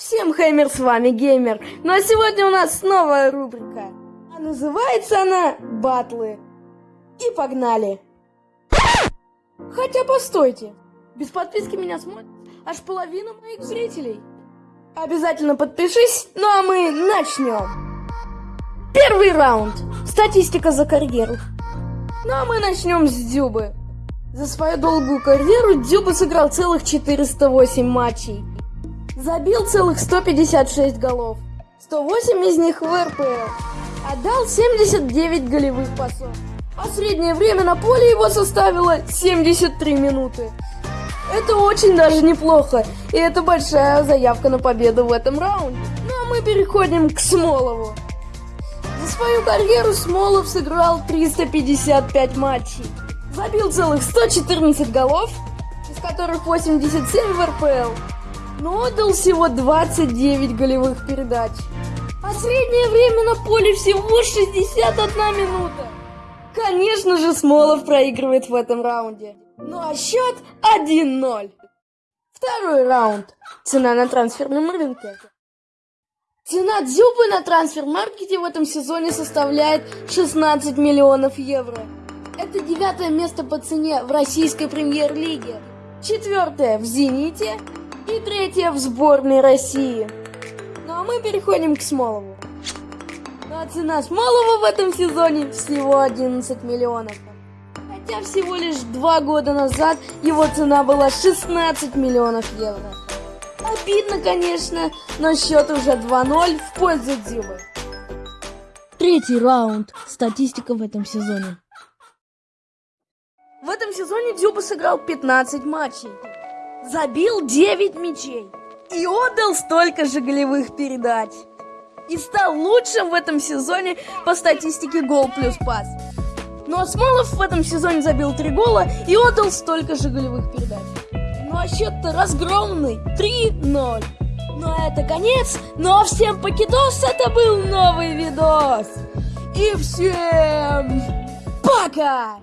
Всем хеймер, с вами Геймер. Ну а сегодня у нас новая рубрика. А называется она Батлы. И погнали. Хотя постойте. Без подписки меня смотрит аж половина моих зрителей. Обязательно подпишись, ну а мы начнем. Первый раунд. Статистика за карьеру. Ну а мы начнем с Дзюбы. За свою долгую карьеру Дзюба сыграл целых 408 матчей. Забил целых 156 голов. 108 из них в РПЛ. Отдал 79 голевых пасов. А среднее время на поле его составило 73 минуты. Это очень даже неплохо, и это большая заявка на победу в этом раунде. Ну а мы переходим к Смолову. За свою карьеру Смолов сыграл 355 матчей. Забил целых 114 голов, из которых 87 в РПЛ. Но отдал всего 29 голевых передач. А среднее время на поле всего 61 минута. Конечно же, Смолов проигрывает в этом раунде. Ну а счет 1-0. Второй раунд. Цена на трансферном рынке. Цена Дзюбы на трансфер-маркете в этом сезоне составляет 16 миллионов евро. Это девятое место по цене в российской премьер-лиге, четвертое в «Зените» и третье в сборной России. Ну а мы переходим к Смолову. А цена Смолова в этом сезоне всего 11 миллионов. Хотя всего лишь два года назад его цена была 16 миллионов евро. Обидно, конечно, но счет уже 2-0 в пользу Дзюбы. Третий раунд. Статистика в этом сезоне. В этом сезоне Дзюба сыграл 15 матчей. Забил 9 мячей. И отдал столько же голевых передач. И стал лучшим в этом сезоне по статистике гол плюс пас. Ну а Смолов в этом сезоне забил 3 гола и отдал столько же голевых передач. Ну а счет-то разгромный 3-0. Ну а это конец. Ну а всем покидос, это был новый видос. И всем пока!